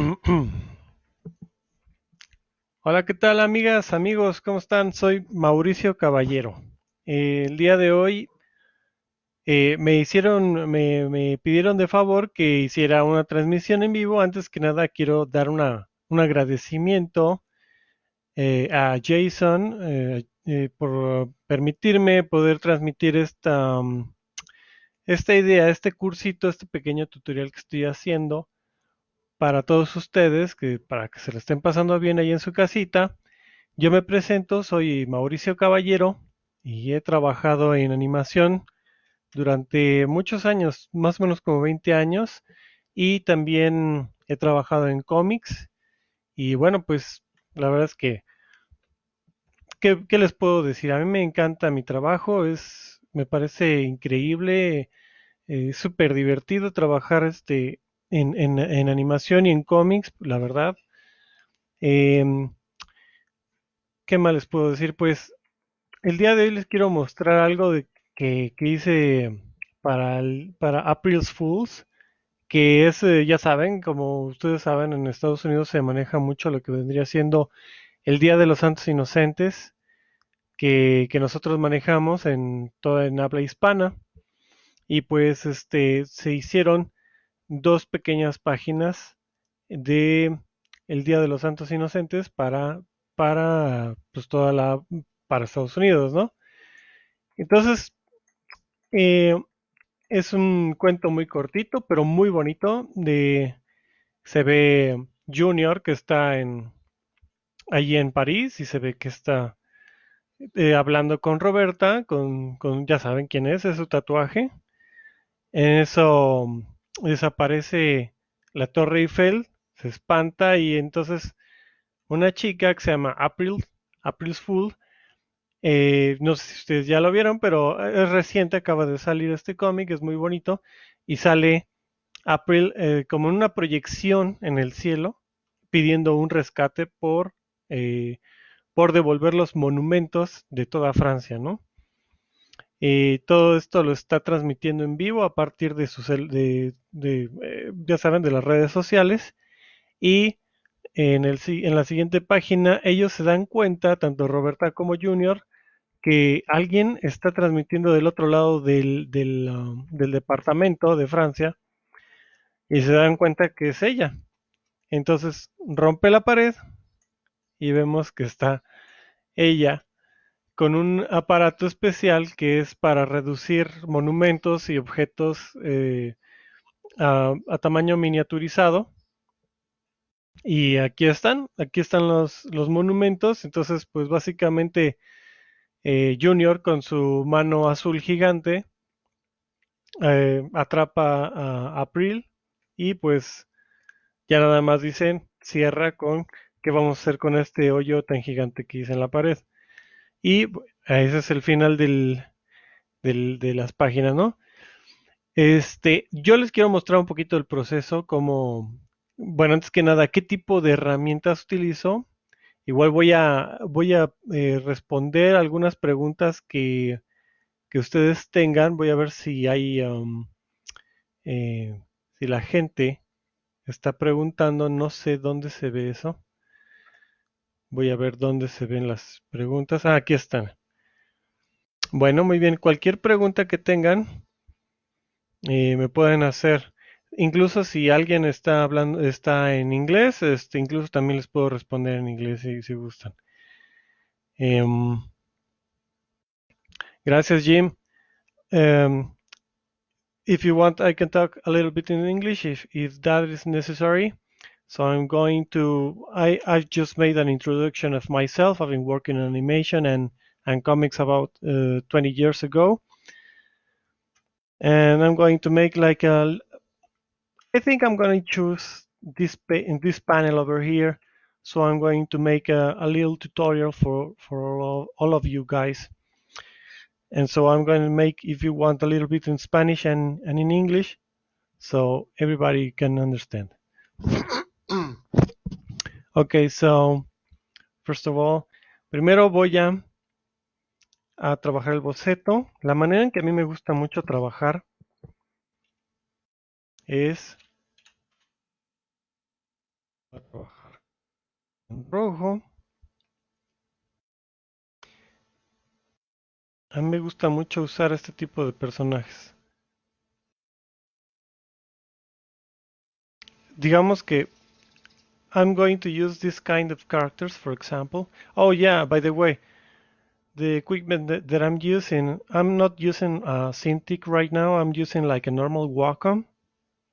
Hola, ¿qué tal amigas, amigos? ¿Cómo están? Soy Mauricio Caballero. El día de hoy eh, me hicieron, me, pidieron de favor que hiciera una transmisión en vivo. Antes que nada, quiero dar una, un agradecimiento eh, a Jason eh, por permitirme poder transmitir esta, mm, esta idea, este cursito, este pequeño tutorial que estoy haciendo para todos ustedes, que para que se lo estén pasando bien ahí en su casita. Yo me presento, soy Mauricio Caballero y he trabajado en animación durante muchos años, más o menos como 20 años, y también he trabajado en cómics. Y bueno, pues la verdad es que, ¿qué, les puedo decir? A mí me encanta mi trabajo, es, me parece increíble, eh, súper divertido trabajar este, en, en- animación y en cómics, la verdad. Em, ¿qué más les puedo decir? Pues el día de hoy les quiero mostrar algo de, que, que hice para, para April's Fools, que es, eh, ya saben, como ustedes saben, en Estados Unidos se maneja mucho lo que vendría siendo el Día de los Santos Inocentes, que, que nosotros manejamos en toda en habla hispana. Y pues este se hicieron dos pequeñas páginas de el Día de los Santos Inocentes para, para pues toda la, para Estados Unidos, ¿no? Entonces, eh, es un cuento muy cortito, pero muy bonito. De, se ve Junior que está en, allí en París y se ve que está eh, hablando con Roberta, con, con, ya saben quién es, es su tatuaje. En eso desaparece la Torre Eiffel, se espanta y entonces una chica que se llama April, April's Fool, eh, no sé si ustedes ya lo vieron, pero es reciente, acaba de salir este cómic, es muy bonito, y sale April eh, como en una proyección en el cielo, pidiendo un rescate por, eh, por devolver los monumentos de toda Francia, ¿no? Eh, todo esto lo está transmitiendo en vivo a partir de sus, eh, ya saben, de las redes sociales. Y en, el, en la siguiente página ellos se dan cuenta, tanto Roberta como Junior, que alguien está transmitiendo del otro lado del, del, um, del departamento de Francia y se dan cuenta que es ella. Entonces rompe la pared y vemos que está ella con un aparato especial que es para reducir monumentos y objetos eh, a, tamaño miniaturizado. Y aquí están, aquí están los, los monumentos. Entonces, pues básicamente eh, Junior con su mano azul gigante eh, atrapa a April y pues ya nada más dicen cierra con qué vamos a hacer con este hoyo tan gigante que hice en la pared. Y bu- ese es el final del, del- de las páginas, ¿no? Este, yo les quiero mostrar un poquito el proceso, como, bueno, antes que nada, qué tipo de herramientas utilizo. Igual voy a, voy a eh, responder algunas preguntas que, que ustedes tengan. Voy a ver si hay, um, eh, si la gente está preguntando, no sé dónde se ve eso. Voy a ver dónde se ven las preguntas. Ah, aquí están. Bueno, muy bien. Cualquier pregunta que tengan, eh, me pueden hacer. Incluso si alguien está hablando, está en inglés, este, incluso también les puedo responder en inglés si, gustan. Em, gracias, Jim. Em, if you want, I can talk a little bit in English if, if that is necessary. So I'm going to, I, I've just made an introduction of myself. I've been working in animation and, and comics about uh, 20 years ago. And I'm going to make like a, I think I'm going to choose this in this panel over here. So I'm going to make a, a little tutorial for, for all, all of you guys. And so I'm going to make, if you want, a little bit in Spanish and, and in English, so everybody can understand. Okay, so first of all, primero voy a, a trabajar el boceto. La manera en que a mí me gusta mucho trabajar es a trabajar en rojo. A mí me gusta mucho usar este tipo de personajes. Digamos que I'm going to use this kind of characters, for example. Oh yeah, by the way, the equipment that, that I'm using, I'm not using a Cintiq right now. I'm using like a normal Wacom.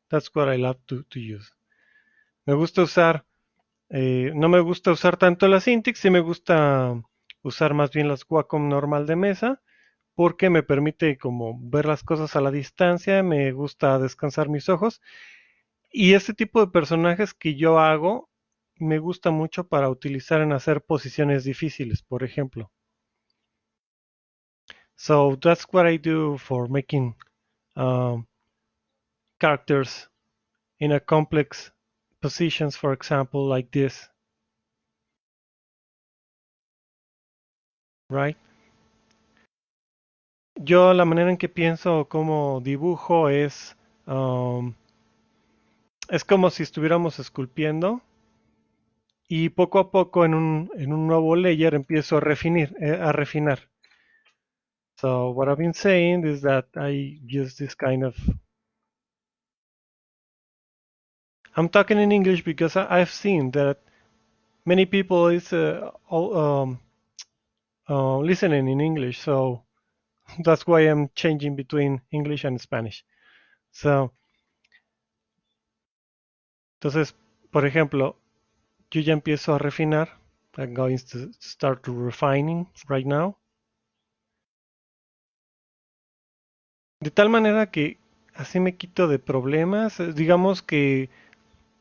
That's what I love to, to use. Me gusta usar, eh, no me gusta usar tanto la Cintiq, sí me gusta usar más bien las Wacom normal de mesa, porque me permite como ver las cosas a la distancia, me gusta descansar mis ojos. Y este tipo de personajes que yo hago me gusta mucho para utilizar en hacer posiciones difíciles, por ejemplo. So that's what I do for making um, characters in a complex positions, for example, like this. Right? Yo la manera en que pienso como dibujo es um, es como si estuviéramos esculpiendo y poco a poco en un, en un nuevo layer empiezo a refinar, eh, a refinar. So what I've been saying is that I use this kind of I'm talking in English because I, have seen that many people is uh, all, um, uh, listening in English, so that's why I'm changing between English and Spanish. So, entonces, por ejemplo, yo ya empiezo a refinar. I'm going to start refining right now. De tal manera que así me quito de problemas. Digamos que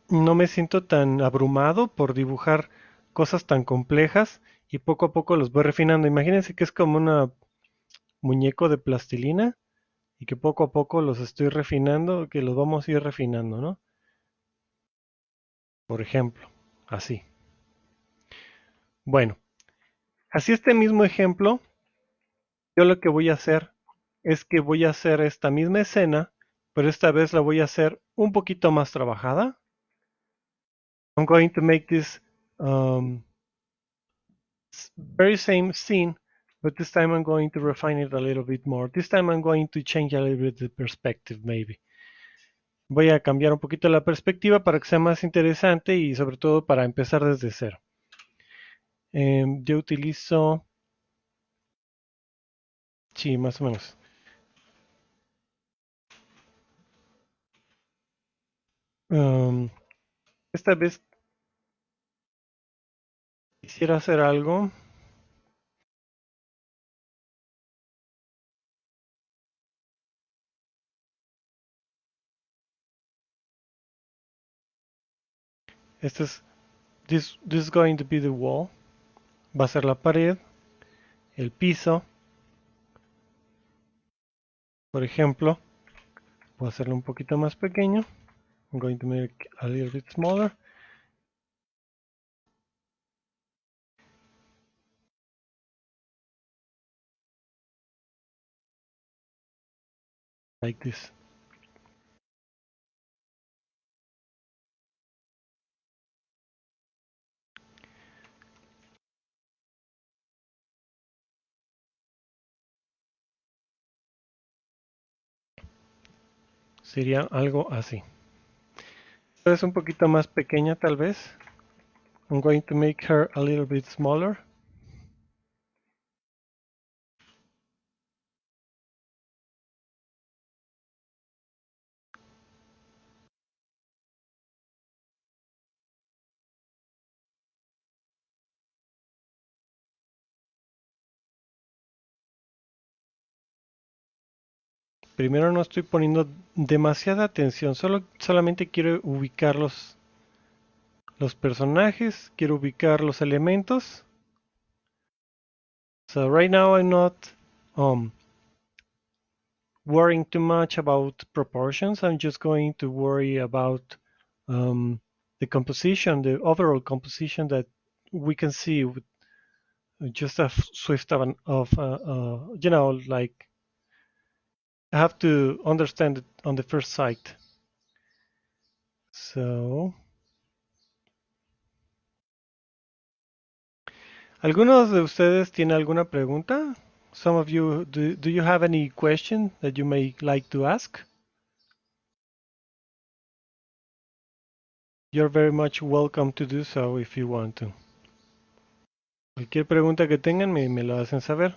no me siento tan abrumado por dibujar cosas tan complejas y poco a poco los voy refinando. Imagínense que es como un muñeco de plastilina y que poco a poco los estoy refinando, que los vamos a ir refinando, ¿no? Por ejemplo, así. Bueno, así este mismo ejemplo, yo lo que voy a hacer es que voy a hacer esta misma escena, pero esta vez la voy a hacer un poquito más trabajada. I'm going to make this um, very same scene, but this time I'm going to refine it a little bit more. This time I'm going to change a little bit the perspective, maybe. Voy a cambiar un poquito la perspectiva para que sea más interesante y sobre todo para empezar desde cero. Eh, yo utilizo... Sí, más o menos. Um, esta vez quisiera hacer algo. Este es this, this is going to be the wall. Va a ser la pared, el piso. Por ejemplo, voy a hacerlo un poquito más pequeño. I'm going to make a little bit smaller. Like this. Sería algo así. es un poquito más pequeña tal vez. I'm going to make her a little bit smaller. Primero no estoy poniendo demasiada atención, solo, solamente quiero ubicar los, los personajes, quiero ubicar los elementos. So right now I'm not um, worrying too much about proportions, I'm just going to worry about um, the composition, the overall composition that we can see with just a swift of, an, of uh, uh, you know, like I have to understand it on the first sight. So, ¿algunos de ustedes tiene alguna pregunta? Some of you, do, do you have any question that you may like to ask? You're very much welcome to do so if you want to. Cualquier pregunta que tengan me, me lo hacen saber.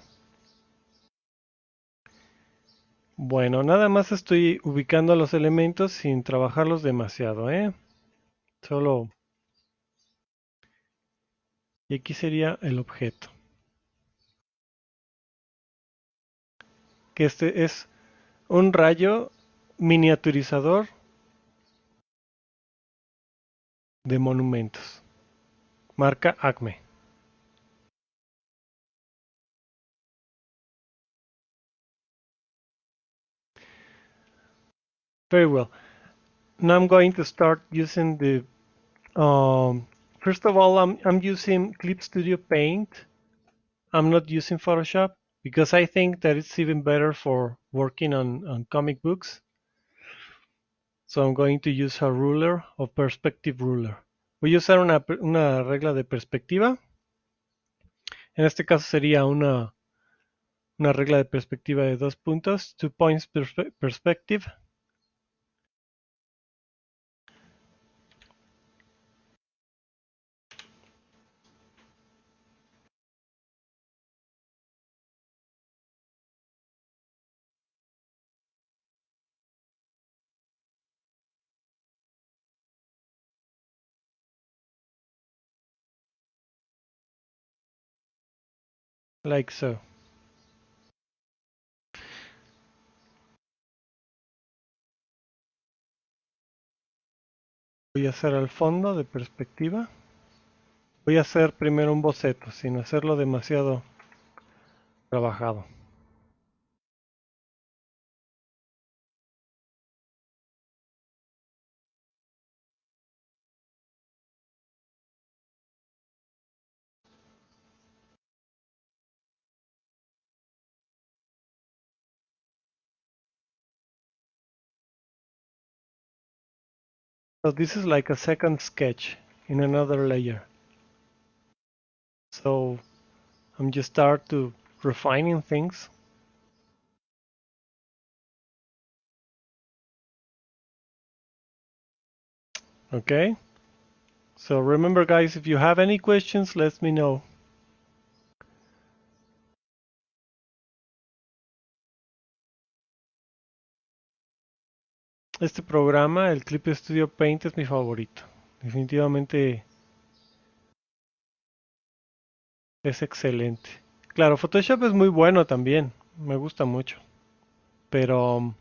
Bueno, nada más estoy ubicando los elementos sin trabajarlos demasiado, ¿eh? Solo... Y aquí sería el objeto. Que este es un rayo miniaturizador de monumentos. Marca Acme. Very well. Now I'm going to start using the, um, first of all, I'm, I'm using Clip Studio Paint. I'm not using Photoshop because I think that it's even better for working on, on comic books. So I'm going to use a ruler or perspective ruler. Voy a usar una, una regla de perspectiva. En este caso sería una, una regla de perspectiva de dos puntos, two points perspe perspective. Like so. Voy a hacer al fondo de perspectiva. Voy a hacer primero un boceto, sin hacerlo demasiado trabajado. So this is like a second sketch in another layer. So I'm just start to refining things. Okay. So remember guys, if you have any questions, let me know. Este programa, el Clip Studio Paint, es mi favorito. Definitivamente es excelente. Claro, Photoshop es muy bueno también. Me gusta mucho. Pero um,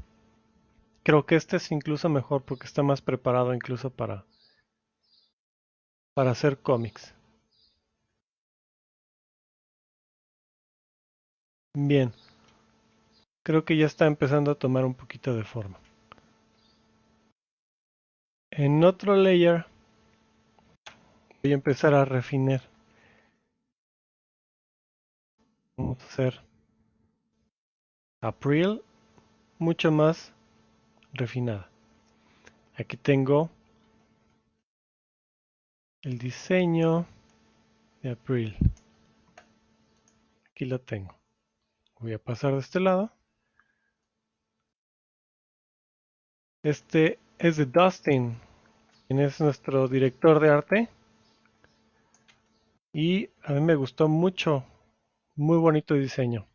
creo que este es incluso mejor porque está más preparado incluso para, para hacer cómics. Bien. Creo que ya está empezando a tomar un poquito de forma. En otro layer voy a empezar a refinar. Vamos a hacer April mucho más refinada. Aquí tengo el diseño de April. Aquí lo tengo. Voy a pasar de este lado. Este es de Dustin, quien es nuestro director de arte. Y a mí me gustó mucho, muy bonito diseño.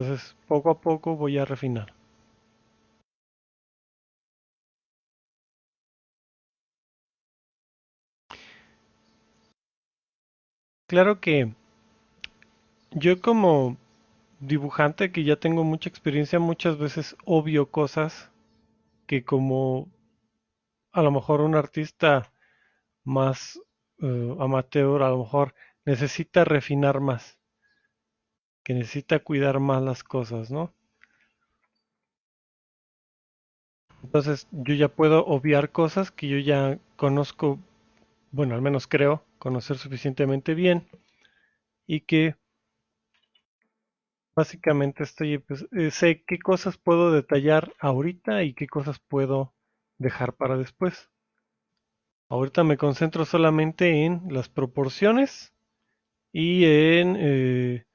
Entonces, poco a poco voy a refinar. Claro que yo como dibujante que ya tengo mucha experiencia, muchas veces obvio cosas que como a lo mejor un artista más eh, amateur a lo mejor necesita refinar más, que necesita cuidar más las cosas, ¿no? Entonces yo ya puedo obviar cosas que yo ya conozco, bueno, al menos creo conocer suficientemente bien y que Básicamente estoy, pues, eh, sé qué cosas puedo detallar ahorita y qué cosas puedo dejar para después. Ahorita me concentro solamente en las proporciones y en, eh,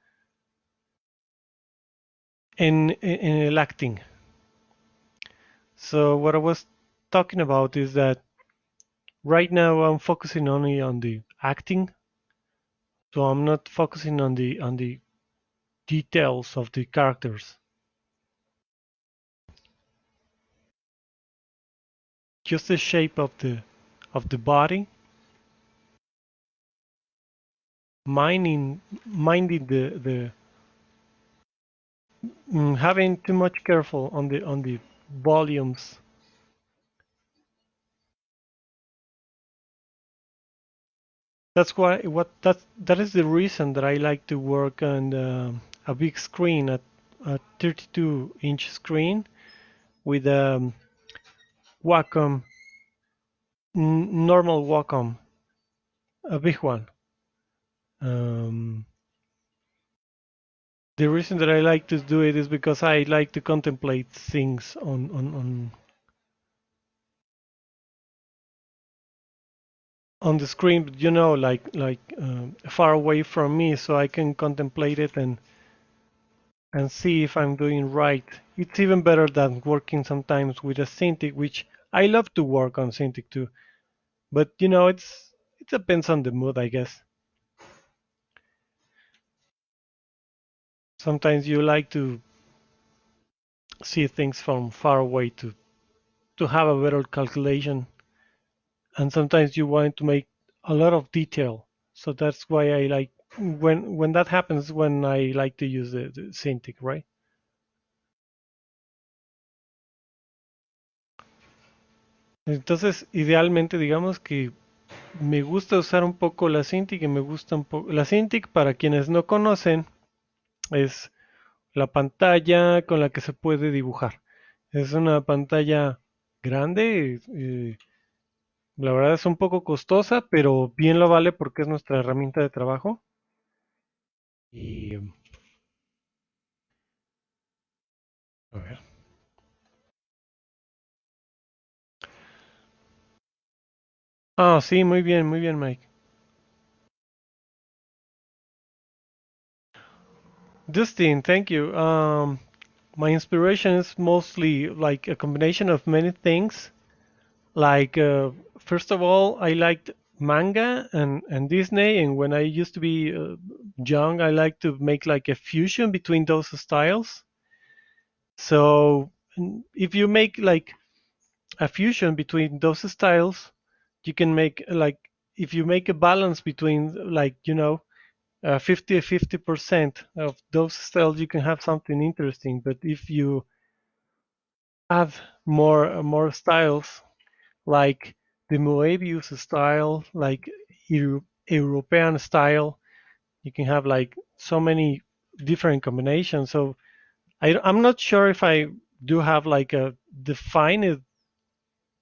en, en el acting. So what I was talking about is that right now I'm focusing only on the acting. So I'm not focusing on the on the details of the characters. Just the shape of the of the body. Minding minding the the mm, having too much careful on the on the volumes. That's why what that that is the reason that I like to work on uh, a big screen at a 32 inch screen with a um, Wacom normal Wacom, a big one. Um, the reason that I like to do it is because I like to contemplate things on on on, on the screen, you know, like like uh, far away from me, so I can contemplate it and and see if I'm doing right. It's even better than working sometimes with a Cintiq, which I love to work on Cintiq too, but you know, it's it depends on the mood, I guess. Sometimes you like to see things from far away to to have a better calculation and sometimes you want to make a lot of detail so that's why i like when when that happens when i like to use the, the Cintiq right entonces idealmente digamos que me gusta usar un poco la Cintiq y me gusta un poco la Cintiq para quienes no conocen es la pantalla con la que se puede dibujar es una pantalla grande eh, la verdad es un poco costosa, pero bien lo vale porque es nuestra herramienta de trabajo. Y a ver. Ah, sí, muy bien, muy bien, Mike. Dustin, thank you. Um, my inspiration is mostly like a combination of many things. Like, uh, first of all, I liked manga and, and Disney, and when I used to be uh, young, I like to make like a fusion between those styles. So if you make like a fusion between those styles, you can make like if you make a balance between like you know uh, 50 50 percent of those styles, you can have something interesting. But if you have more more styles, like the Moebius style, like Euro European style. You can have like so many different combinations. So I, I'm not sure if I do have like a defined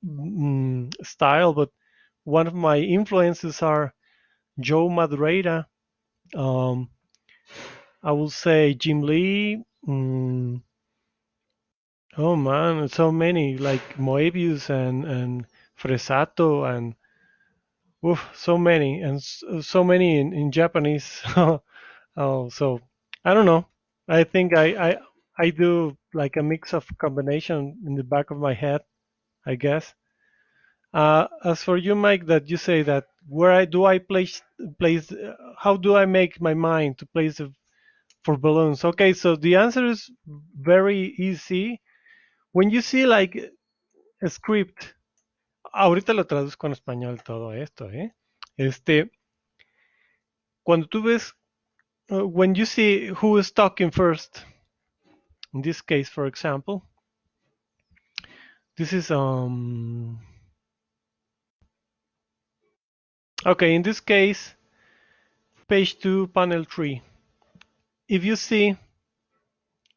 mm, style, but one of my influences are Joe Madureira. Um, I will say Jim Lee. Mm, oh man, so many like Moebius and and Fresato and oof, so many and so many in, in Japanese. oh, so I don't know. I think I, I I do like a mix of combination in the back of my head, I guess. Uh, as for you, Mike, that you say that where I do I place place how do I make my mind to place the, for balloons? Okay, so the answer is very easy. When you see like a script ahorita lo traduzco en español todo esto, ¿eh? Este, cuando tú ves, uh, when you see who is talking first, in this case, for example, this is, um, okay, in this case, page 2, panel 3. If you see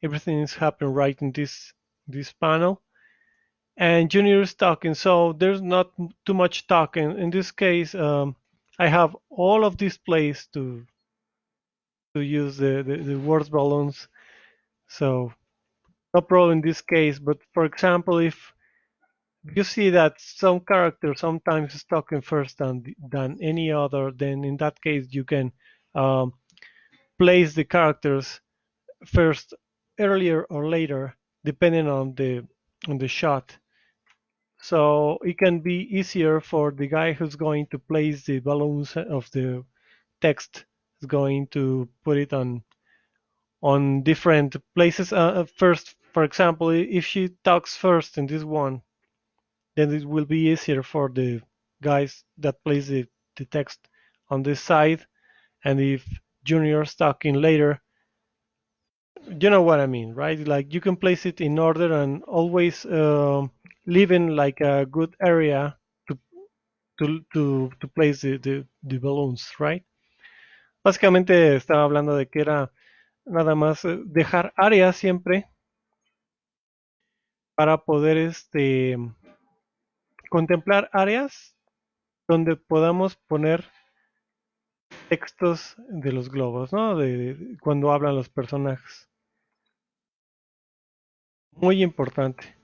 everything is happening right in this this panel, and Junior is talking. So there's not too much talking. In this case, um, I have all of these plays to to use the, the, the words balloons. So no problem in this case. But for example, if you see that some characters sometimes is talking first than than any other, then in that case you can um, place the characters first earlier or later depending on the on the shot. So it can be easier for the guy who's going to place the balloons of the text is going to put it on on different places. Uh, first, for example, if she talks first in this one, then it will be easier for the guys that place the, the text on this side. And if Junior's talking later, you know what I mean, right? Like you can place it in order and always uh, leaving like a good area to to to, place the, the, balloons, right? Básicamente estaba hablando de que era nada más eh, dejar áreas siempre para poder este contemplar áreas donde podamos poner textos de los globos, ¿no? De cuando hablan los personajes. Muy importante.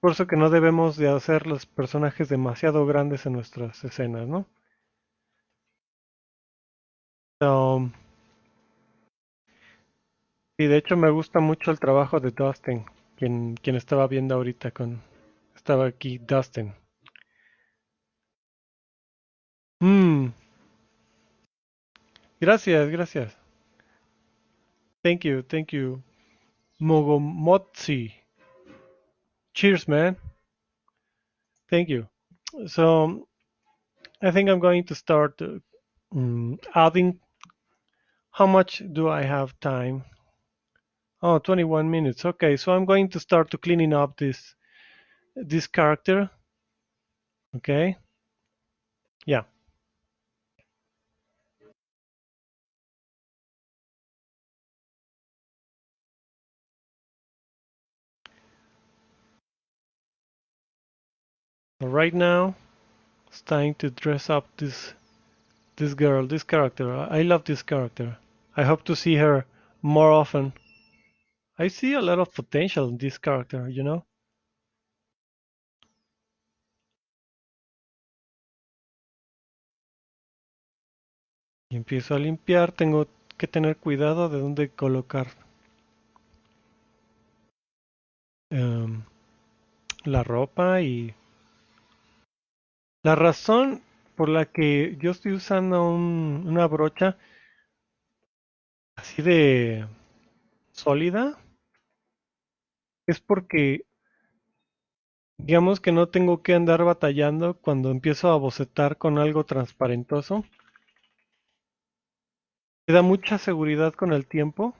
Por eso que no debemos de hacer los personajes demasiado grandes en nuestras escenas, ¿no? So, y de hecho me gusta mucho el trabajo de Dustin, quien, quien estaba viendo ahorita con... Estaba aquí Dustin. Mm. Gracias, gracias. Thank you, thank you. Mogomotsi. Cheers, man. Thank you. So, I think I'm going to start mm, adding. How much do I have time? Oh, 21 minutes. Okay, so I'm going to start to cleaning up this this character. Okay. Yeah. Right now, it's time to dress up this this girl, this character. I love this character. I hope to see her more often. I see a lot of potential in this character, you know. Y empiezo a limpiar, tengo que tener cuidado de dónde colocar um, la ropa y la razón por la que yo estoy usando un, una brocha así de sólida es porque digamos que no tengo que andar batallando cuando empiezo a bocetar con algo transparentoso. Me da mucha seguridad con el tiempo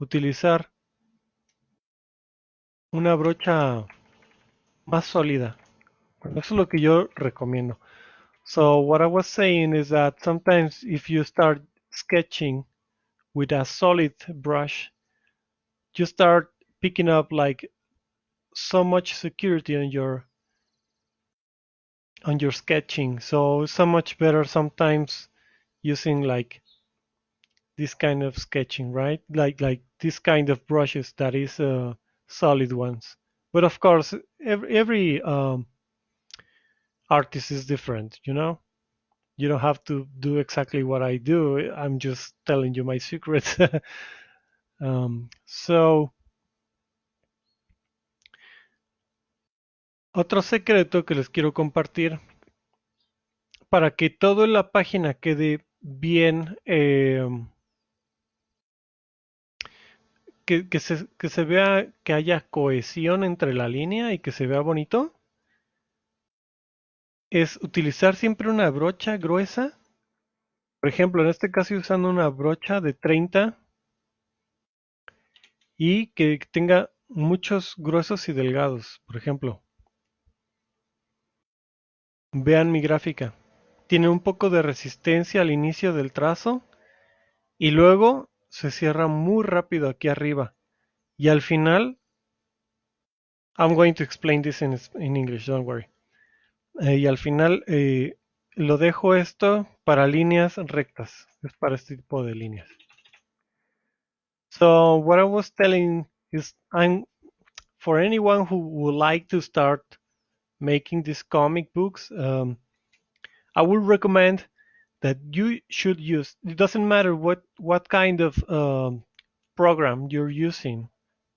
utilizar una brocha más sólida. Es lo que yo recomiendo. So what I was saying is that sometimes if you start sketching with a solid brush, you start picking up like so much security on your on your sketching. So so much better sometimes using like this kind of sketching, right? Like like this kind of brushes that is uh, solid ones. But of course, every every um, artist is different, you know. You don't have to do exactly what I do. I'm just telling you my secrets. um, so, otro secreto que les quiero compartir para que todo en la página quede bien, se, que se vea que haya cohesión entre la línea y que se vea bonito es utilizar siempre una brocha gruesa. Por ejemplo, en este caso usando una brocha de 30 y que tenga muchos gruesos y delgados. Por ejemplo, vean mi gráfica. Tiene un poco de resistencia al inicio del trazo y luego se cierra muy rápido aquí arriba. Y al final, I'm going to explain this in, in English, don't worry. Eh, y al final eh, lo dejo esto para líneas rectas. Es para este tipo de líneas. So what I was telling is I'm for anyone who would like to start making these comic books, um, I would recommend that you should use. It doesn't matter what what kind of um, program you're using.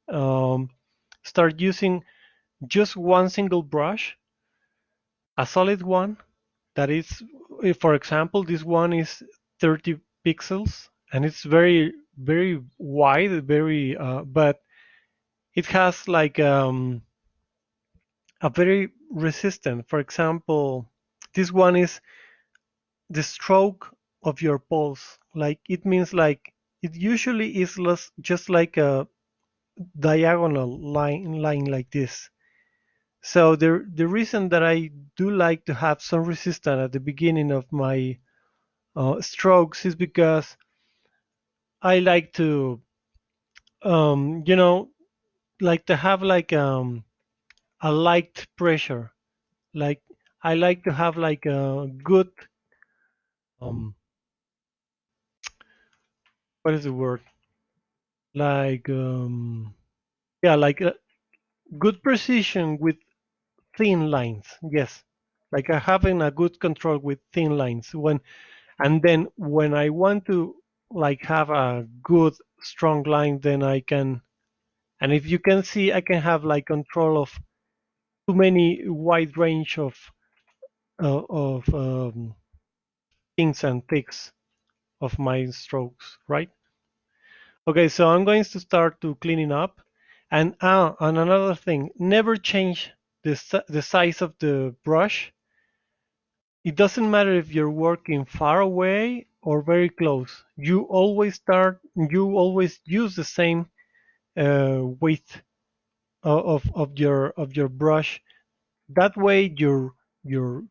Um, start using just one single brush, a solid one. That is, for example, this one is 30 pixels and it's very very wide, very uh, but it has like um, a very resistant. For example, this one is the stroke of your pulse. Like it means like it usually is less, just like a diagonal line line like this. So the the reason that I do like to have some resistance at the beginning of my uh, strokes is because I like to um, you know like to have like um, a light pressure. Like I like to have like a good um, what is the word? Like um, yeah, like a good precision with thin lines. Yes, like uh, having a good control with thin lines. When and then when I want to like have a good strong line, then I can. And if you can see, I can have like control of too many wide range of uh, of um, things and ticks of my strokes, right? Okay, so I'm going to start to cleaning up. And, ah, and another thing, never change the, the size of the brush. It doesn't matter if you're working far away or very close. You always start, you always use the same uh, width of, of your of your brush. That way your your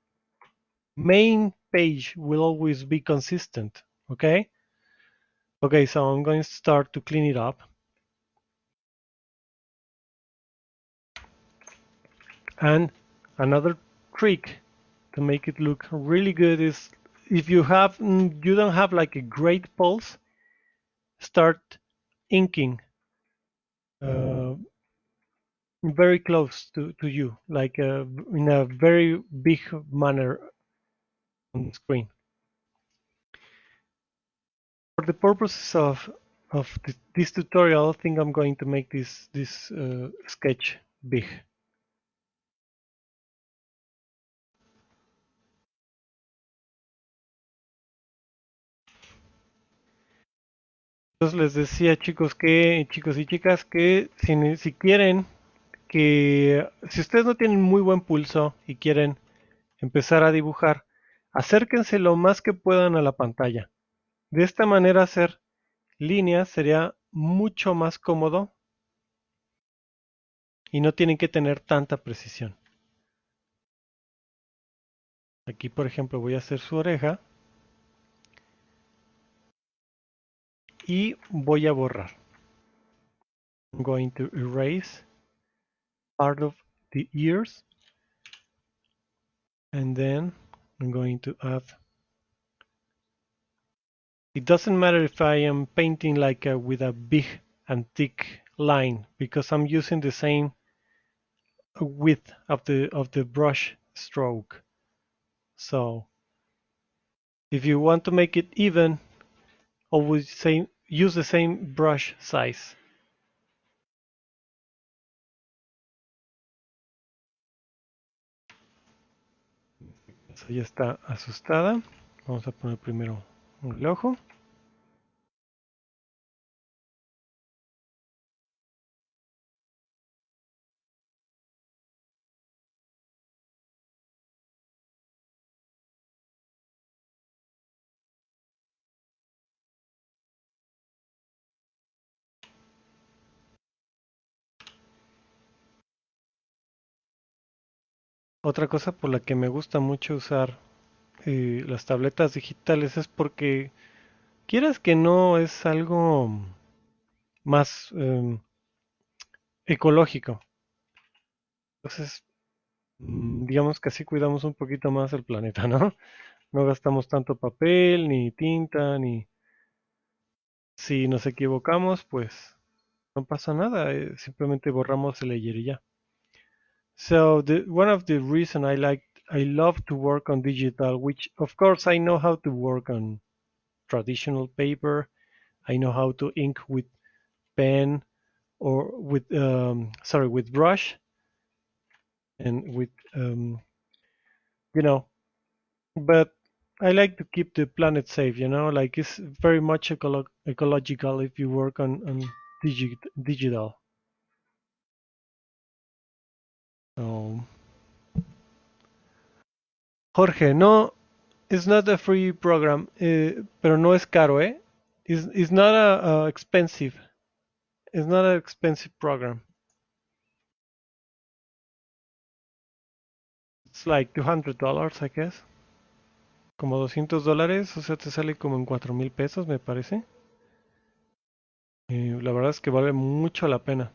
main page will always be consistent, okay? Okay, so I'm going to start to clean it up. And another trick to make it look really good is if you have mm, you don't have like a great pulse, start inking uh, very close to, to you, like uh, in a very big manner on the screen. For the purposes of of this tutorial, I think I'm going to make this this uh, sketch big. Entonces les decía chicos que chicos y chicas que si, quieren que si ustedes no tienen muy buen pulso y quieren empezar a dibujar, acérquense lo más que puedan a la pantalla. De esta manera hacer líneas sería mucho más cómodo y no tienen que tener tanta precisión. Aquí por ejemplo voy a hacer su oreja y voy a borrar. I'm going to erase part of the ears and then I'm going to add. It doesn't matter if I am painting like a, with a big and thick line because I'm using the same width of the of the brush stroke. So if you want to make it even always same use the same brush size ya está asustada vamos a poner primero el ojo. Otra cosa por la que me gusta mucho usar eh, las tabletas digitales es porque quieras que no es algo más em, ecológico. Entonces, mm, digamos que así cuidamos un poquito más el planeta, ¿no? No gastamos tanto papel, ni tinta, ni... Si nos equivocamos, pues no pasa nada, eh, simplemente borramos el layer y ya. So the one of the reason I like I love to work on digital, which of course I know how to work on traditional paper. I know how to ink with pen or with um, sorry with brush and with um, you know but I like to keep the planet safe you know like it's very much ecolo ecological if you work on, on digi digital Jorge no it's not a free program eh, pero no es caro eh it's, it's not a, expensive it's not an expensive program it's like $200 I guess como 200 dólares, o sea, te sale como en 4 mil pesos, me parece. Eh, la verdad es que vale mucho la pena.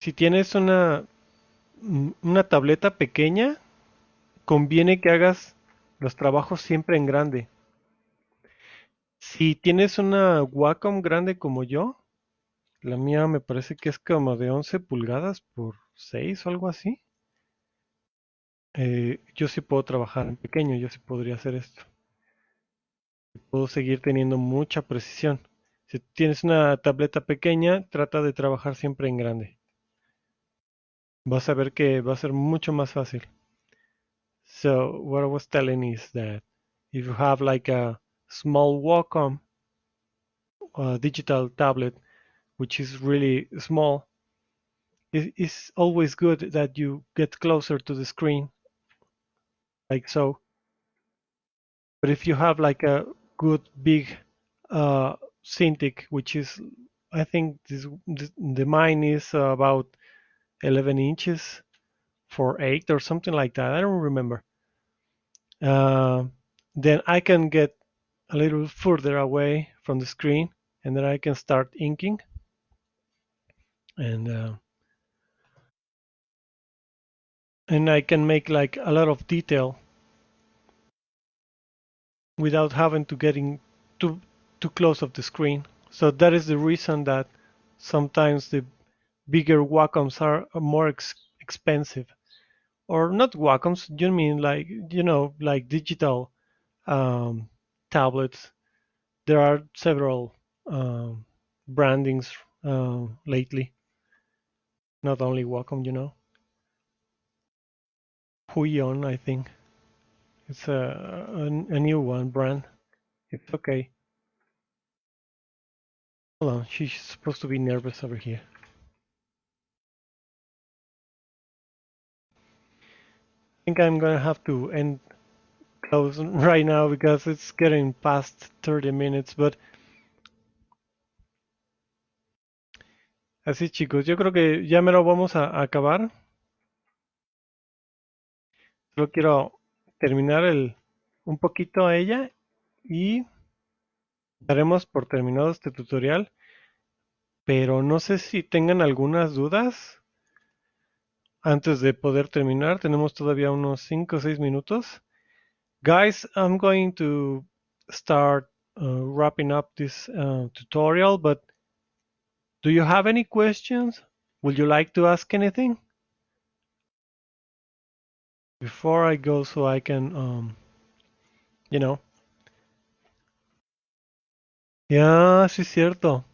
Si tienes una, una tableta pequeña, conviene que hagas los trabajos siempre en grande. Si tienes una Wacom grande como yo, la mía me parece que es como de 11 pulgadas por 6 o algo así. Eh, yo sí puedo trabajar en pequeño, yo sí podría hacer esto. Puedo seguir teniendo mucha precisión. Si tienes una tableta pequeña, trata de trabajar siempre en grande. Vas a ver que va a ser mucho más fácil. So what I was telling is that if you have like a small Wacom digital tablet, which is really small, it's always good that you get closer to the screen like so. But if you have like a good big uh, Cintiq, which is, I think this, the mine is about 11 inches for 8 or something like that. I don't remember. Uh, then I can get a little further away from the screen and then I can start inking. And uh, and I can make like a lot of detail without having to getting too too close of the screen. So that is the reason that sometimes the bigger Wacoms are more ex expensive, or not Wacoms. You mean like you know like digital um, tablets? There are several um, brandings uh, lately, not only Wacom. You know, Huion, I think. It's a, a, a new one brand. It's okay. Hold on, she's supposed to be nervous over here. Think I'm gonna have to end close right now because it's getting past 30 minutes, but así chicos, yo creo que ya me lo vamos a, acabar. Solo quiero terminar el, un poquito a ella y daremos por terminado este tutorial. Pero no sé si tengan algunas dudas antes de poder terminar. Tenemos todavía unos 5 o 6 minutos. Guys, I'm going to start uh, wrapping up this uh, tutorial, but do you have any questions? Would you like to ask anything? before I go so I can, um, you know. Ya, sí cierto.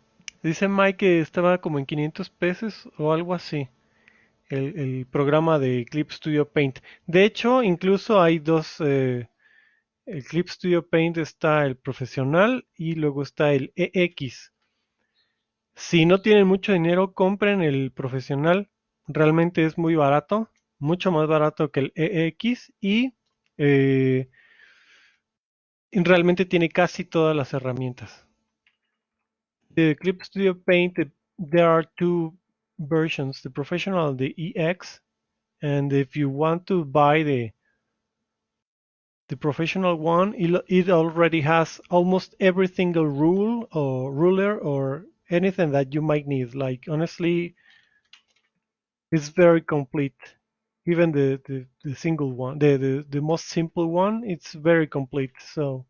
Dice Mike que estaba como en 500 pesos o algo así. El, programa de Clip Studio Paint. De hecho, incluso hay dos. Eh, el Clip Studio Paint está el profesional y luego está el EX. Si no tienen mucho dinero, compren el profesional. Realmente es muy barato mucho más barato que el EX y eh, realmente tiene casi todas las herramientas. The Clip Studio Paint, there are two versions, the professional the EX. And if you want to buy the the professional one, it already has almost every single rule or ruler or anything that you might need. Like honestly, it's very complete even the, the, the single one, the, the, the most simple one, it's very complete. So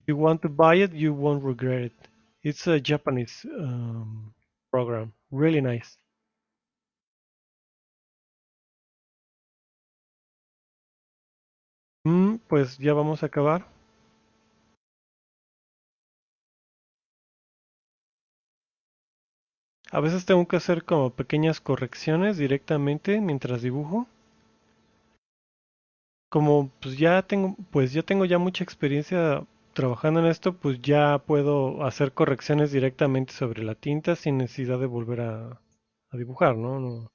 If you want to buy it, you won't regret it. It's a Japanese um, program, really nice. Mm, pues ya vamos a acabar. A veces tengo que hacer como pequeñas correcciones directamente mientras dibujo. Como pues ya tengo, pues ya tengo ya mucha experiencia trabajando en esto, pues ya puedo hacer correcciones directamente sobre la tinta sin necesidad de volver a, dibujar, ¿no? ¿no?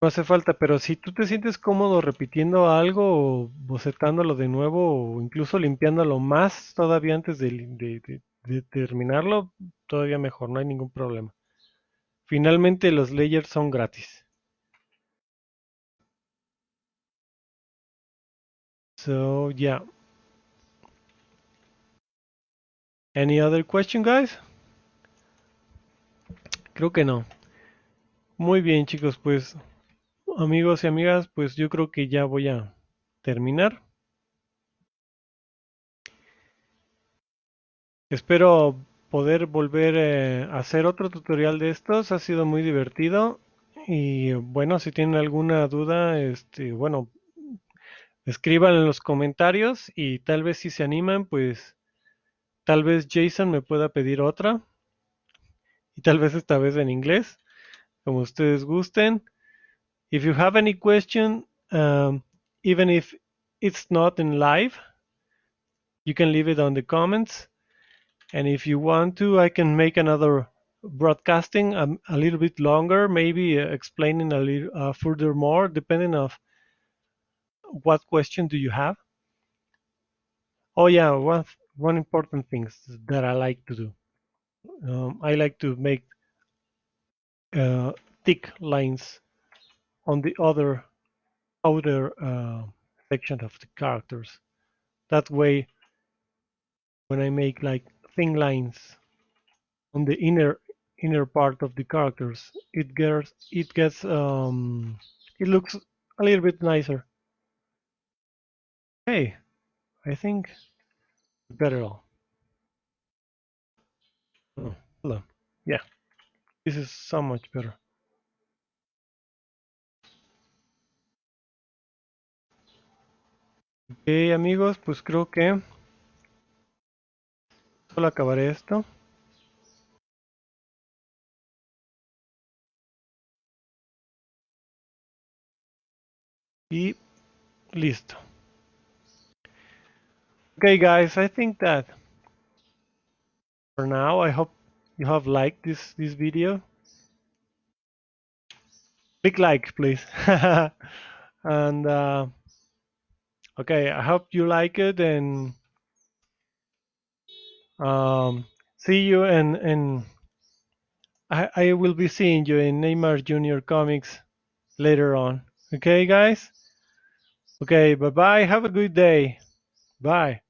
Hace falta, pero si tú te sientes cómodo repitiendo algo o bocetándolo de nuevo o incluso limpiándolo más todavía antes de terminarlo, todavía mejor, no hay ningún problema. Finalmente los layers son gratis. So yeah. Any other question, guys? Creo que no. Muy bien, chicos, pues amigos y amigas, pues yo creo que ya voy a terminar. Espero poder volver eh, a hacer otro tutorial de estos. Ha sido muy divertido. Y bueno, si tienen alguna duda, este, bueno, escriban en los comentarios y tal vez si se animan, pues tal vez Jason me pueda pedir otra. Y tal vez esta vez en inglés, como ustedes gusten. If you have any question, um, even if it's not in live, you can leave it on the comments. And if you want to, I can make another broadcasting um, a little bit longer, maybe uh, explaining a little uh, further more, depending of what question do you have. Oh yeah, one one important thing that I like to do. Um, I like to make uh, thick lines on the other outer uh, section of the characters. That way, when I make like thin lines on the inner inner part of the characters, it gets it gets um, it looks a little bit nicer. Hey, I think better all. Oh, hello. Yeah, this is so much better. Ok, amigos, pues creo que solo acabaré esto. Y listo. Okay, guys, I think that for now, I hope you have liked this this video. Big like, please. and uh, okay, I hope you like it and um, see you and and I, I will be seeing you in Neymar Junior Comics later on. Okay, guys. Okay, bye bye. Have a good day. Bye.